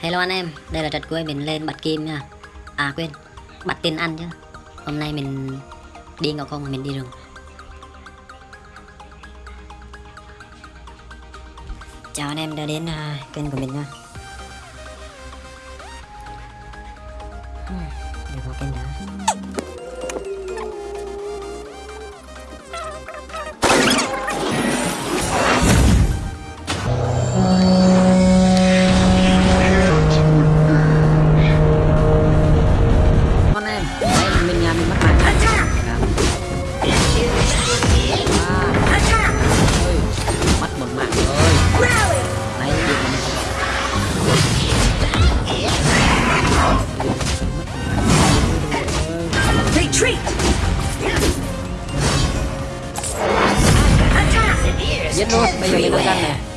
Hello anh em, đây là trật cuối mình lên bật kim nha. À quên, bật tin ăn chứ. Hôm nay mình đi ngọc không mà mình đi rừng. Chào anh em đã đến uh, kênh của mình nha. Hmm, i done that.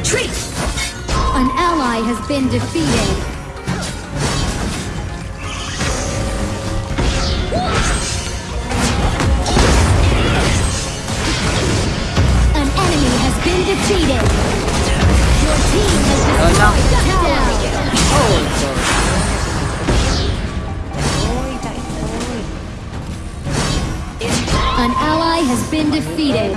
Retreat! An ally has been defeated. An enemy has been defeated. Your team has destroyed a tower. ôi trời ôi chạy thôi An ally has been defeated.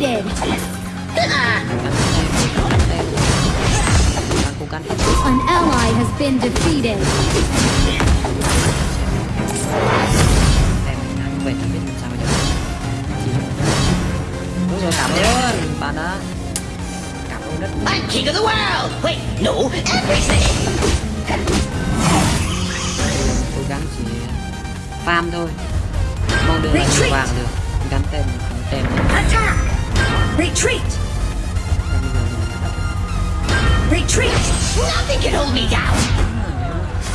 defeated. An ally has been defeated. Đúng rồi cảm ơn bạn đã Cảm ơn rất nhiều I'm king of the world! Wait, no, everything! Cố gắng chỉ farm thôi Mong được là vàng được Gắn tem này. Attack! Retreat! Bây giờ mình Retreat! Nothing can hold me down!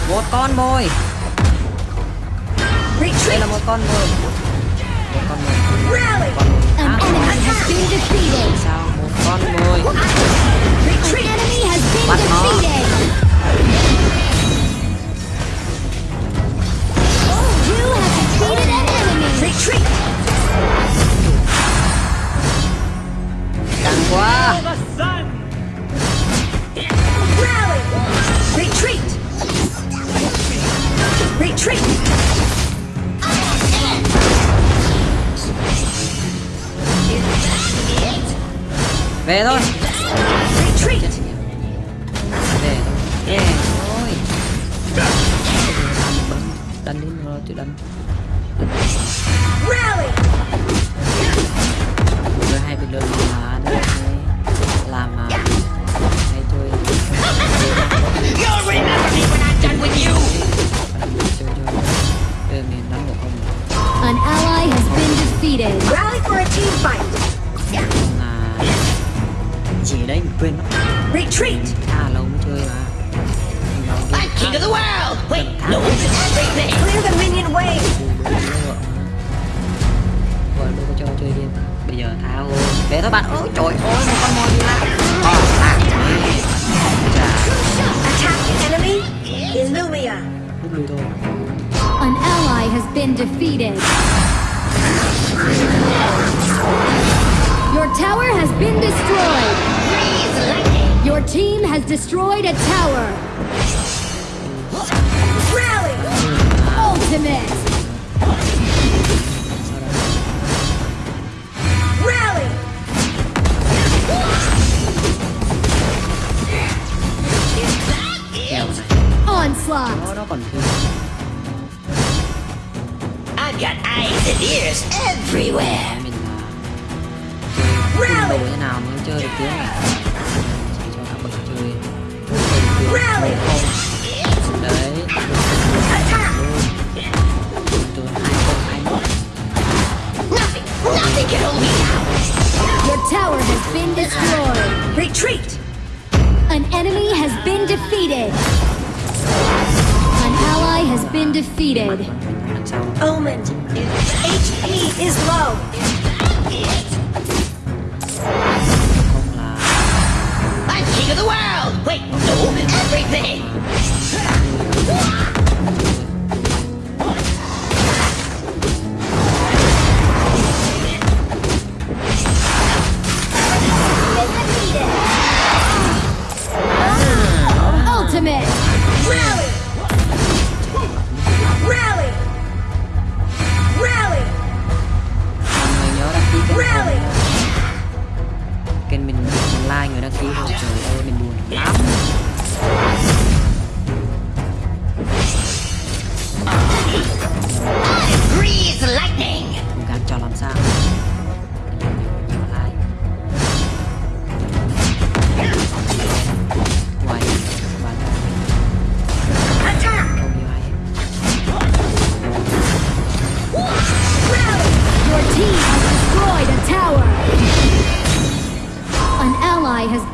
Một con mồi Đây Retreat! là một con mồi Một con mồi Rally! An enemy has been defeated. Sao một con mồi An enemy has been defeated. Về thôi Retreat! Về Về thôi Đánh đến rồi tôi đánh! Rồi hai bình luận mà đây Làm mà Hay chơi You'll remember me when I'm done with you! An ally has been defeated. Rally for a team fight! gì đấy mình quên mất. Retreat! Tha lâu mới chơi mà. I'm king of the world! Wait no clear the minion way rồi đâu có cho chơi game bây giờ thao về thôi bạn. Ôi trời ơi một con mồi là ah, ah. attack the enemy is an ally has been defeated. Tower has been destroyed. Your team has destroyed a tower. Rally! Ultimate. Rally! Onslaught. I've got eyes and ears everywhere. Mình là như nào mới chơi được tướng này chỉ cho các bậc chơi Rally! không đấy Attack! hai không hai một Nothing, nothing can hold me down. Your tower has been destroyed. Retreat! An enemy has been defeated. An ally has been defeated. Omen. HP is low. に。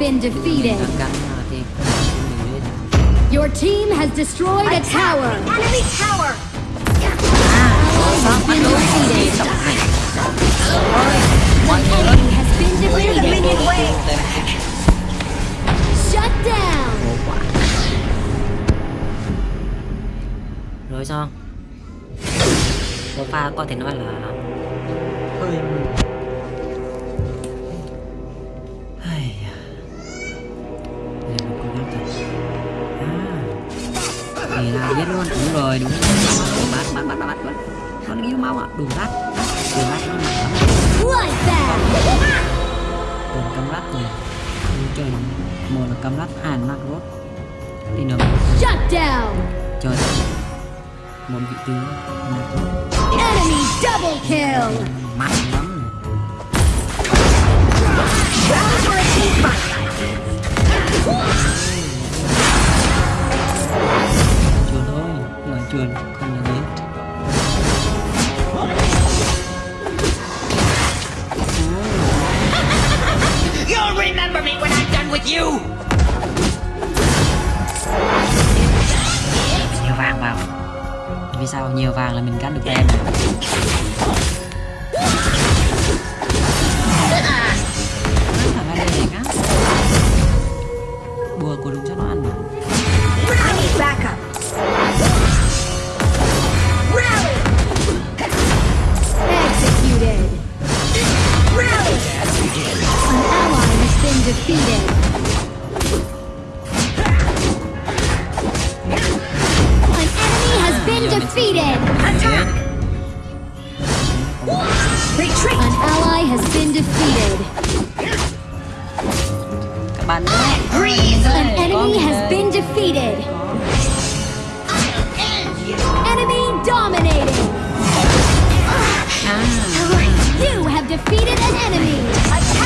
Been defeated. lên Your team has destroyed a tower. enemy tower! Ally has been defeated. Enemy has been defeated. Shut down. rồi có thể nói là hơi là biết luôn. Đúng rồi đúng rồi. Bắt bắt bắt bắt bắt bắt con yêu mau ạ. Đủ rắt đủ rắt nó nặng lắm. Còn cắm rắt rồi. Ui trời. Một là cắm rắt hai là rốt thì nó Shut down. trời. Một vị tướng Enemy double kill. mạnh lắm Rally nhiều vàng là mình gắn được em. Defeated. Attack! Retreat! An ally has been defeated. bạn nhé Breeze An enemy has been defeated. Enemy dominating. Ah. You have defeated an enemy. Attack!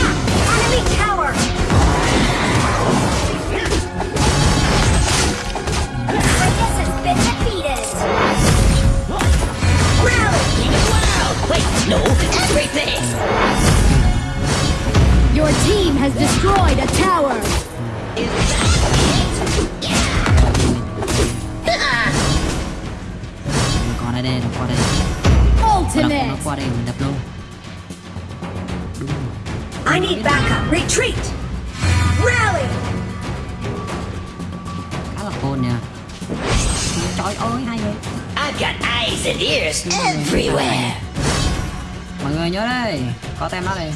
Còn ở đây nó qua đây nó, nó Ultimate. qua đây mình đập luôn đúng rồi I need backup. Retreat. Rally. khá là cool nha trời ơi hay vậy I've got eyes and ears everywhere. mọi người nhớ đây có tem đó đây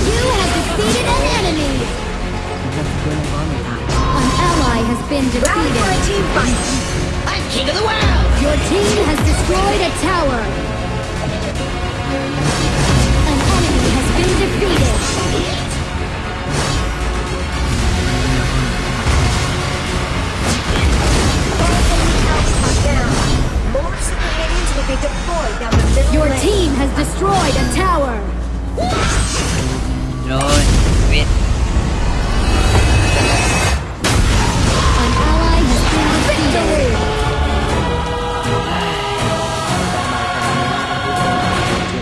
You have defeated an enemy! An ally has been Rally for a defeated! team fight. I'm king of the world. Your team has destroyed a tower! An enemy has been defeated! Down. More super minions will be deployed down the middle Your team has destroyed a tower! Rồi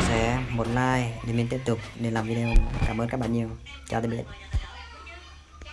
sẻ một like để mình tiếp tục để làm video. Cảm ơn các bạn nhiều. Chào tạm biệt